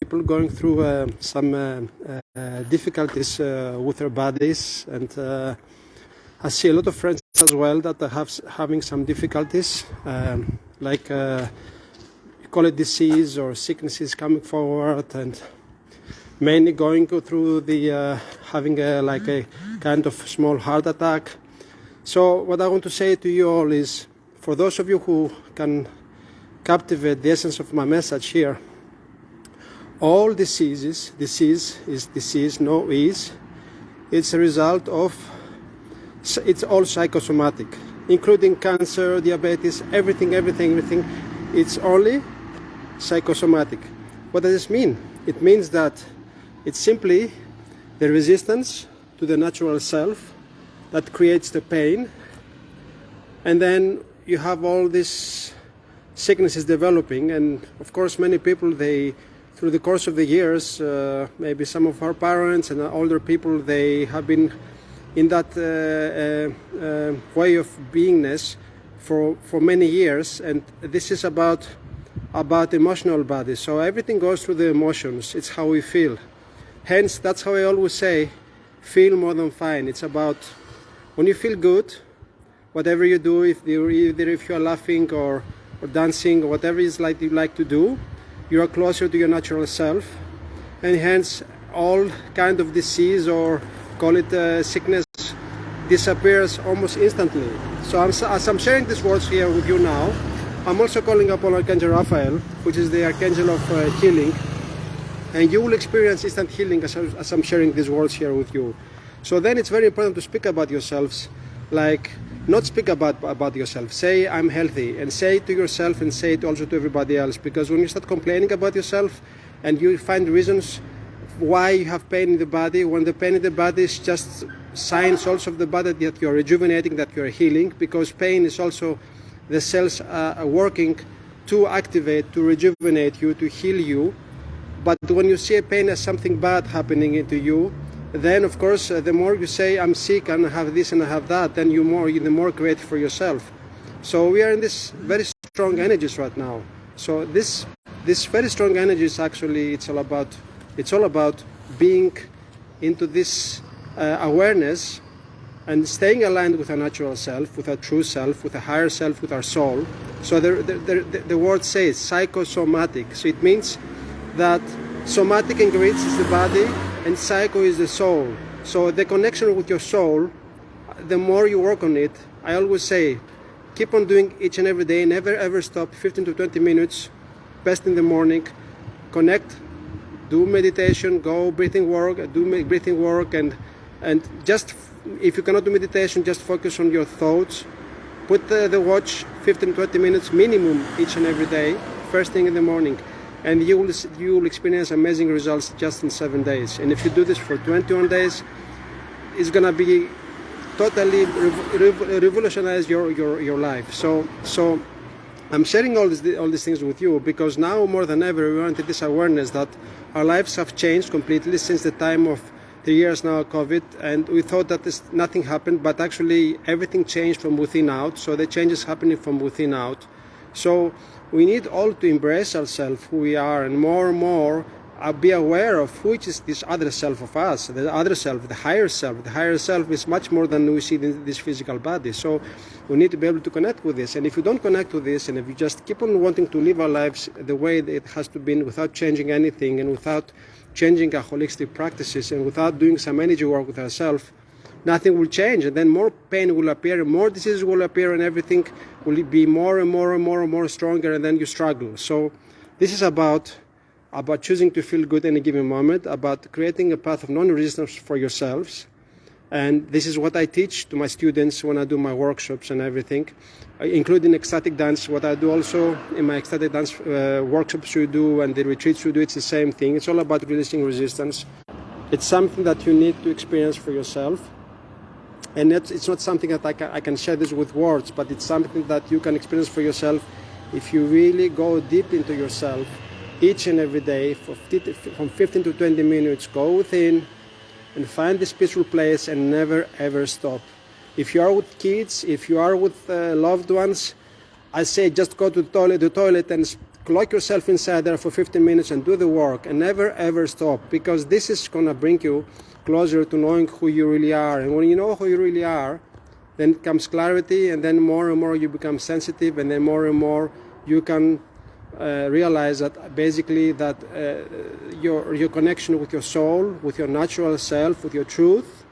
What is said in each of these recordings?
people going through uh, some uh, uh, difficulties uh, with their bodies, and uh, I see a lot of friends as well that are have, having some difficulties, um, like you call it disease or sicknesses coming forward, and mainly going through the having a, like a kind of small heart attack. So what I want to say to you all is, for those of you who can captivate the essence of my message here all diseases, disease is disease, no is, it's a result of, it's all psychosomatic, including cancer, diabetes, everything, everything, everything. It's only psychosomatic. What does this mean? It means that it's simply the resistance to the natural self that creates the pain. And then you have all these sicknesses developing. And of course, many people, they through the course of the years, uh, maybe some of our parents and older people, they have been in that uh, uh, uh, way of beingness for, for many years. And this is about, about emotional body. So everything goes through the emotions. It's how we feel. Hence, that's how I always say, feel more than fine. It's about when you feel good, whatever you do, if you, either if you're laughing or, or dancing or whatever is like you like to do, you are closer to your natural self and hence all kind of disease or call it uh, sickness disappears almost instantly. So I'm, as I'm sharing these words here with you now, I'm also calling upon Archangel Raphael, which is the Archangel of uh, healing, and you will experience instant healing as, as I'm sharing these words here with you. So then it's very important to speak about yourselves like not speak about about yourself. Say i'm healthy and say to yourself and say it also to everybody else. Because when you start complaining about yourself and you find reasons why you have pain in the body when the pain in the body is just signs also of the body that you're rejuvenating that you're healing because pain is also the cells are working to activate to rejuvenate you to heal you. But when you see a pain as something bad happening into you then of course uh, the more you say I'm sick and I have this and I have that then you more you the more create for yourself. So we are in this very strong energies right now. So this this very strong energies actually it's all about it's all about being into this uh, awareness and staying aligned with our natural self with our true self with a higher self with our soul. So the, the, the, the word says psychosomatic. So it means that somatic ingredients is the body and psycho is the soul. So the connection with your soul, the more you work on it, I always say, keep on doing each and every day, never ever stop, 15 to 20 minutes, best in the morning, connect, do meditation, go breathing work, do breathing work, and and just if you cannot do meditation, just focus on your thoughts. Put the, the watch 15 20 minutes minimum each and every day, first thing in the morning and you will, you will experience amazing results just in seven days. And if you do this for 21 days, it's gonna be totally rev revolutionize your, your, your life. So, so I'm sharing all, this, all these things with you because now more than ever we want this awareness that our lives have changed completely since the time of the years now COVID and we thought that this, nothing happened but actually everything changed from within out so the change is happening from within out. So we need all to embrace ourselves, who we are, and more and more uh, be aware of which is this other self of us, the other self, the higher self. The higher self is much more than we see in this physical body. So we need to be able to connect with this. And if you don't connect with this, and if you just keep on wanting to live our lives the way it has to be, without changing anything, and without changing our holistic practices, and without doing some energy work with ourselves, nothing will change and then more pain will appear more diseases will appear and everything will be more and more and more and more stronger and then you struggle so this is about about choosing to feel good in a given moment about creating a path of non-resistance for yourselves and this is what I teach to my students when I do my workshops and everything, including ecstatic dance. What I do also in my ecstatic dance uh, workshops we do and the retreats we do, it's the same thing. It's all about releasing resistance. It's something that you need to experience for yourself and it's, not something that I can, I can share this with words but it's something that you can experience for yourself. If you really go deep into yourself each and every day from 15 to 20 minutes go within and find this peaceful place and never ever stop. If you are with kids if you are with uh, loved ones I say just go to the toilet, the toilet and lock yourself inside there for 15 minutes and do the work and never ever stop because this is going to bring you closer to knowing who you really are. And when you know who you really are then comes clarity and then more and more you become sensitive and then more and more you can uh, realize that basically that uh, your your connection with your soul with your natural self with your truth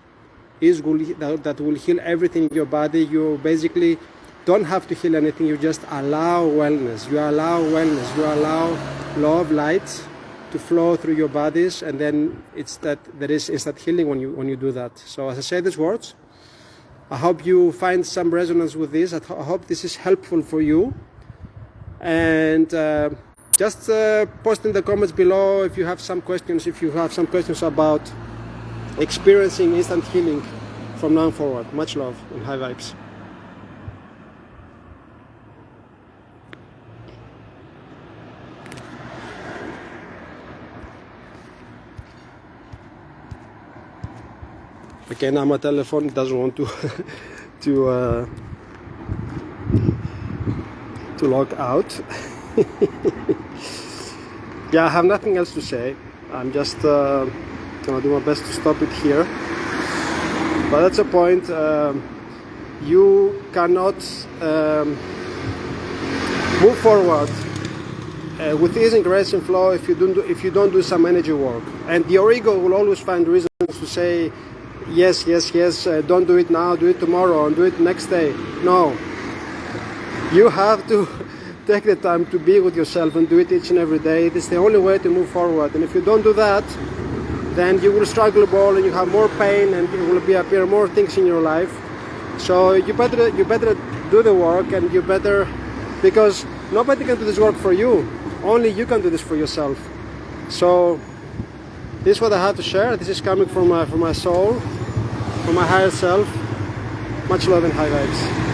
is that, that will heal everything in your body. You basically don't have to heal anything you just allow wellness. You allow wellness. You allow love light to flow through your bodies and then it's that there is instant healing when you when you do that. So as i say these words i hope you find some resonance with this. I, hope this is helpful for you. And uh, just uh, post in the comments below if you have some questions if you have some questions about experiencing instant healing from now forward. Much love and high vibes again now my telephone it doesn't want to to uh, to log out. Yeah I have nothing else to say. I'm just uh, gonna do my best to stop it here. But that's a point um, you cannot um, move forward uh, with ease and grace and flow if you don't do, if you don't do some energy work. And your ego will always find reasons to say yes, yes, yes, uh, don't do it now, do it tomorrow, and do it next day. No. You have to take the time to be with yourself and do it each and every day. It is the only way to move forward. And if you don't do that, then you will struggle more and you have more pain and it will be appear more things in your life. So you better you better do the work and you better because nobody can do this work for you. Only you can do this for yourself. So this is what I have to share. This is coming from my, from my soul, from my higher self. Much love and high vibes.